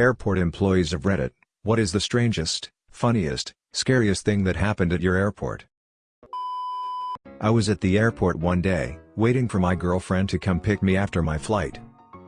Airport employees of Reddit, what is the strangest, funniest, scariest thing that happened at your airport? I was at the airport one day, waiting for my girlfriend to come pick me after my flight.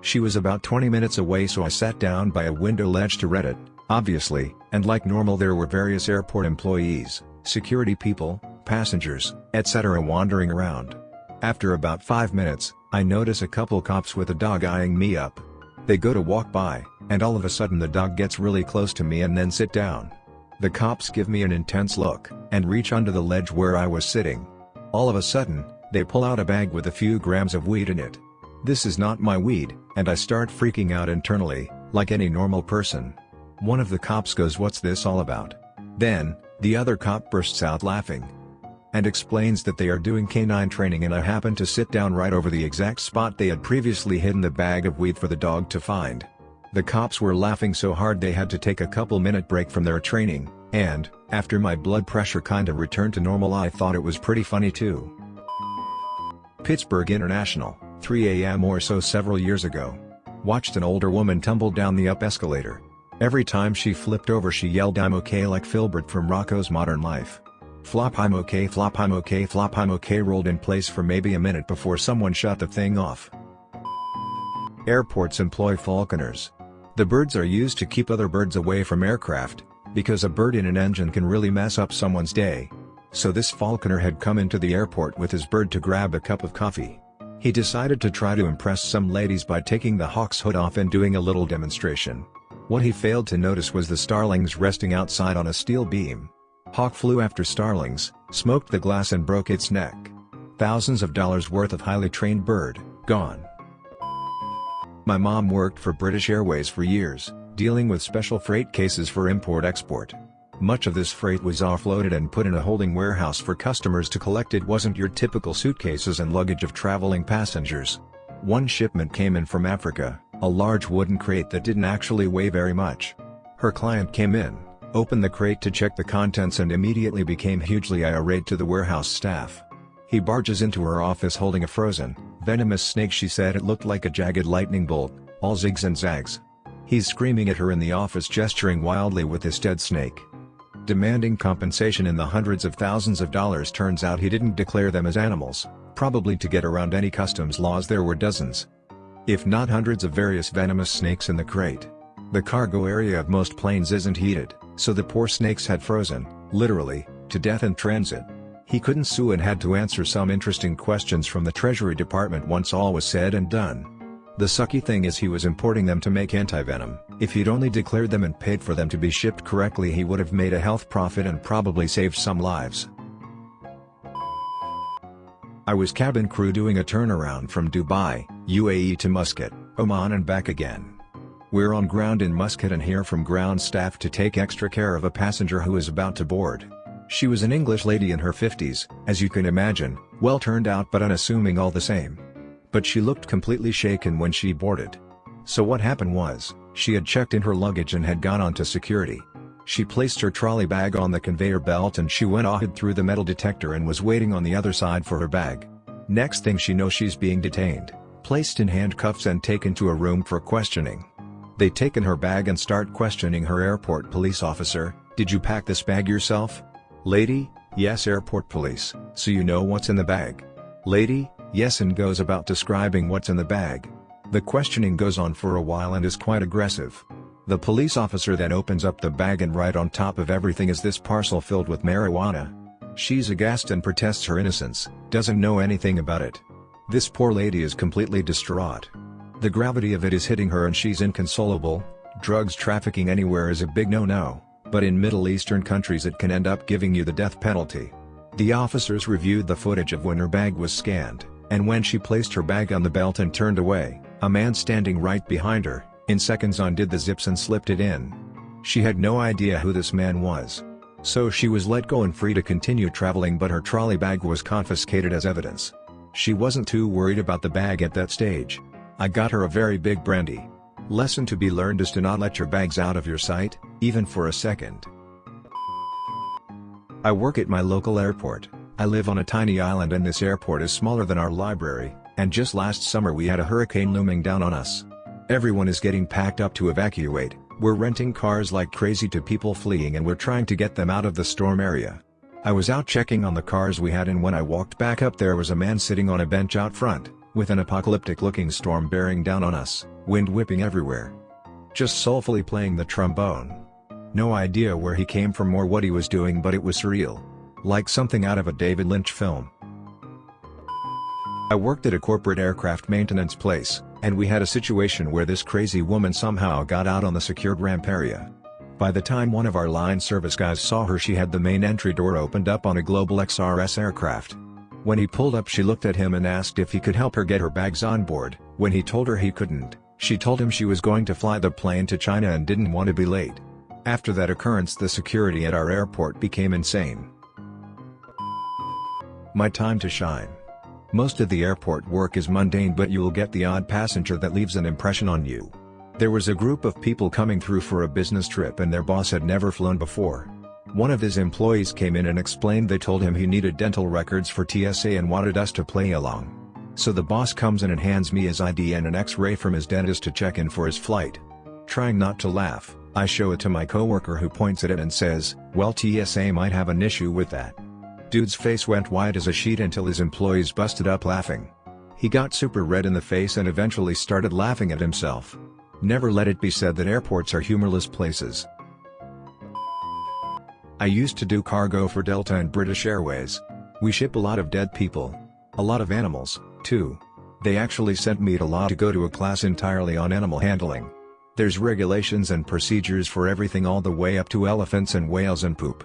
She was about 20 minutes away so I sat down by a window ledge to Reddit, obviously, and like normal there were various airport employees, security people, passengers, etc. wandering around. After about 5 minutes, I notice a couple cops with a dog eyeing me up. They go to walk by, and all of a sudden the dog gets really close to me and then sit down. The cops give me an intense look, and reach under the ledge where I was sitting. All of a sudden, they pull out a bag with a few grams of weed in it. This is not my weed, and I start freaking out internally, like any normal person. One of the cops goes what's this all about? Then, the other cop bursts out laughing. And explains that they are doing canine training and I happen to sit down right over the exact spot they had previously hidden the bag of weed for the dog to find. The cops were laughing so hard they had to take a couple minute break from their training, and, after my blood pressure kinda returned to normal I thought it was pretty funny too. Pittsburgh International, 3 am or so several years ago. Watched an older woman tumble down the up escalator. Every time she flipped over she yelled I'm okay like Filbert from Rocko's Modern Life. Flop I'm okay flop I'm okay flop I'm okay rolled in place for maybe a minute before someone shut the thing off. Airports employ falconers, the birds are used to keep other birds away from aircraft, because a bird in an engine can really mess up someone's day. So this falconer had come into the airport with his bird to grab a cup of coffee. He decided to try to impress some ladies by taking the hawk's hood off and doing a little demonstration. What he failed to notice was the starlings resting outside on a steel beam. Hawk flew after starlings, smoked the glass and broke its neck. Thousands of dollars worth of highly trained bird, gone. My mom worked for British Airways for years, dealing with special freight cases for import-export. Much of this freight was offloaded and put in a holding warehouse for customers to collect it wasn't your typical suitcases and luggage of traveling passengers. One shipment came in from Africa, a large wooden crate that didn't actually weigh very much. Her client came in, opened the crate to check the contents and immediately became hugely irate to the warehouse staff. He barges into her office holding a frozen, venomous snake she said it looked like a jagged lightning bolt, all zigs and zags. He's screaming at her in the office gesturing wildly with his dead snake. Demanding compensation in the hundreds of thousands of dollars turns out he didn't declare them as animals, probably to get around any customs laws there were dozens. If not hundreds of various venomous snakes in the crate. The cargo area of most planes isn't heated, so the poor snakes had frozen, literally, to death in transit. He couldn't sue and had to answer some interesting questions from the Treasury Department once all was said and done. The sucky thing is he was importing them to make antivenom, if he'd only declared them and paid for them to be shipped correctly he would have made a health profit and probably saved some lives. I was cabin crew doing a turnaround from Dubai, UAE to Muscat, Oman and back again. We're on ground in Muscat and hear from ground staff to take extra care of a passenger who is about to board. She was an English lady in her 50s, as you can imagine, well turned out but unassuming all the same. But she looked completely shaken when she boarded. So what happened was, she had checked in her luggage and had gone on to security. She placed her trolley bag on the conveyor belt and she went ahead through the metal detector and was waiting on the other side for her bag. Next thing she knows she's being detained, placed in handcuffs and taken to a room for questioning. They take in her bag and start questioning her airport police officer, did you pack this bag yourself? Lady, yes airport police, so you know what's in the bag. Lady, yes and goes about describing what's in the bag. The questioning goes on for a while and is quite aggressive. The police officer then opens up the bag and right on top of everything is this parcel filled with marijuana. She's aghast and protests her innocence, doesn't know anything about it. This poor lady is completely distraught. The gravity of it is hitting her and she's inconsolable, drugs trafficking anywhere is a big no-no but in Middle Eastern countries it can end up giving you the death penalty. The officers reviewed the footage of when her bag was scanned, and when she placed her bag on the belt and turned away, a man standing right behind her, in seconds undid the zips and slipped it in. She had no idea who this man was. So she was let go and free to continue traveling but her trolley bag was confiscated as evidence. She wasn't too worried about the bag at that stage. I got her a very big brandy. Lesson to be learned is to not let your bags out of your sight, even for a second. I work at my local airport. I live on a tiny island and this airport is smaller than our library, and just last summer we had a hurricane looming down on us. Everyone is getting packed up to evacuate, We're renting cars like crazy to people fleeing and we're trying to get them out of the storm area. I was out checking on the cars we had and when I walked back up there was a man sitting on a bench out front, with an apocalyptic looking storm bearing down on us, wind whipping everywhere. Just soulfully playing the trombone. No idea where he came from or what he was doing but it was surreal. Like something out of a David Lynch film. I worked at a corporate aircraft maintenance place, and we had a situation where this crazy woman somehow got out on the secured ramp area. By the time one of our line service guys saw her she had the main entry door opened up on a Global XRS aircraft. When he pulled up she looked at him and asked if he could help her get her bags on board, when he told her he couldn't, she told him she was going to fly the plane to China and didn't want to be late. After that occurrence the security at our airport became insane. My time to shine. Most of the airport work is mundane but you'll get the odd passenger that leaves an impression on you. There was a group of people coming through for a business trip and their boss had never flown before. One of his employees came in and explained they told him he needed dental records for TSA and wanted us to play along. So the boss comes in and hands me his ID and an x-ray from his dentist to check in for his flight. Trying not to laugh, I show it to my coworker who points at it and says, well TSA might have an issue with that. Dude's face went white as a sheet until his employees busted up laughing. He got super red in the face and eventually started laughing at himself. Never let it be said that airports are humorless places. I used to do cargo for Delta and British Airways. We ship a lot of dead people. A lot of animals, too. They actually sent me to law to go to a class entirely on animal handling. There's regulations and procedures for everything all the way up to elephants and whales and poop.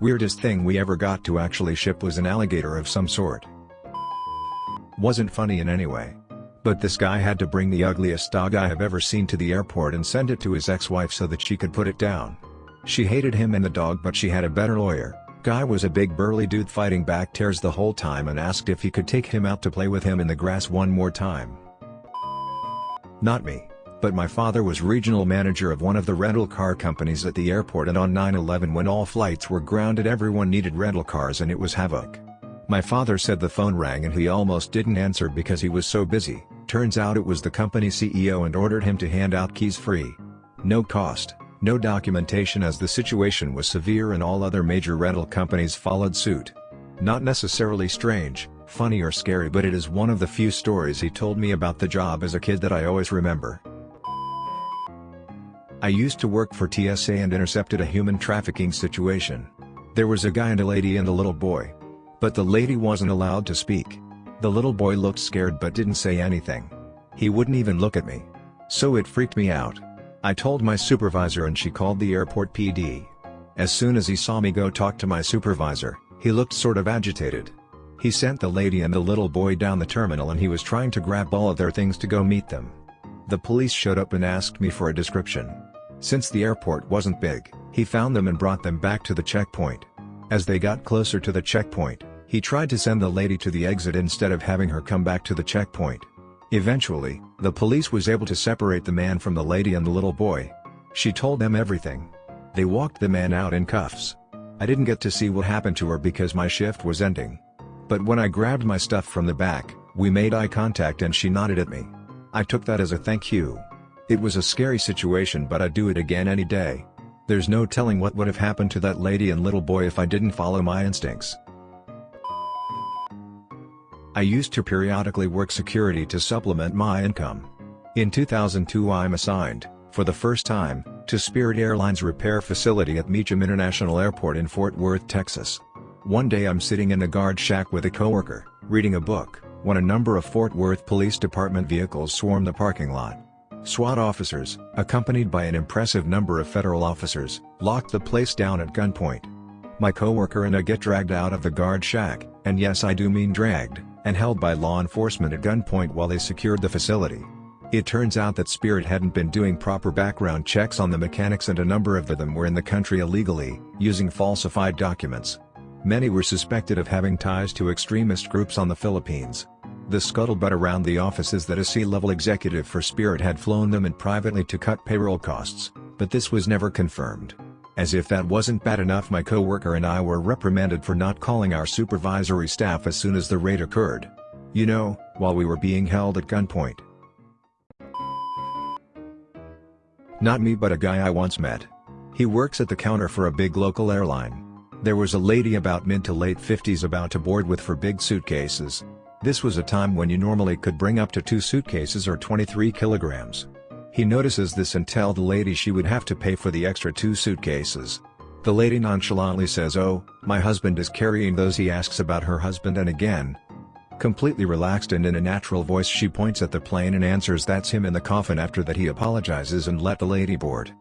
Weirdest thing we ever got to actually ship was an alligator of some sort. Wasn't funny in any way. But this guy had to bring the ugliest dog I have ever seen to the airport and send it to his ex-wife so that she could put it down. She hated him and the dog but she had a better lawyer. Guy was a big burly dude fighting back tears the whole time and asked if he could take him out to play with him in the grass one more time. Not me. But my father was regional manager of one of the rental car companies at the airport and on 9-11 when all flights were grounded everyone needed rental cars and it was havoc. My father said the phone rang and he almost didn't answer because he was so busy, turns out it was the company CEO and ordered him to hand out keys free. No cost. No documentation as the situation was severe and all other major rental companies followed suit. Not necessarily strange, funny or scary but it is one of the few stories he told me about the job as a kid that I always remember. I used to work for TSA and intercepted a human trafficking situation. There was a guy and a lady and a little boy. But the lady wasn't allowed to speak. The little boy looked scared but didn't say anything. He wouldn't even look at me. So it freaked me out. I told my supervisor and she called the airport PD. As soon as he saw me go talk to my supervisor, he looked sort of agitated. He sent the lady and the little boy down the terminal and he was trying to grab all of their things to go meet them. The police showed up and asked me for a description. Since the airport wasn't big, he found them and brought them back to the checkpoint. As they got closer to the checkpoint, he tried to send the lady to the exit instead of having her come back to the checkpoint. Eventually, the police was able to separate the man from the lady and the little boy. She told them everything. They walked the man out in cuffs. I didn't get to see what happened to her because my shift was ending. But when I grabbed my stuff from the back, we made eye contact and she nodded at me. I took that as a thank you. It was a scary situation but I'd do it again any day. There's no telling what would have happened to that lady and little boy if I didn't follow my instincts. I used to periodically work security to supplement my income. In 2002 I'm assigned, for the first time, to Spirit Airlines repair facility at Meacham International Airport in Fort Worth, Texas. One day I'm sitting in a guard shack with a coworker, reading a book, when a number of Fort Worth Police Department vehicles swarm the parking lot. SWAT officers, accompanied by an impressive number of federal officers, locked the place down at gunpoint. My coworker and I get dragged out of the guard shack, and yes I do mean dragged and held by law enforcement at gunpoint while they secured the facility. It turns out that Spirit hadn't been doing proper background checks on the mechanics and a number of them were in the country illegally, using falsified documents. Many were suspected of having ties to extremist groups on the Philippines. The scuttlebutt around the office is that a C-level executive for Spirit had flown them in privately to cut payroll costs, but this was never confirmed. As if that wasn't bad enough my coworker and I were reprimanded for not calling our supervisory staff as soon as the raid occurred. You know, while we were being held at gunpoint. Not me but a guy I once met. He works at the counter four a big local airline. There was a lady about mid to late 50s about to board with for big suitcases. This was a time when you normally could bring up to two suitcases or 23 kilograms. He notices this and tell the lady she would have to pay for the extra two suitcases. The lady nonchalantly says oh, my husband is carrying those he asks about her husband and again. Completely relaxed and in a natural voice she points at the plane and answers that's him in the coffin after that he apologizes and let the lady board.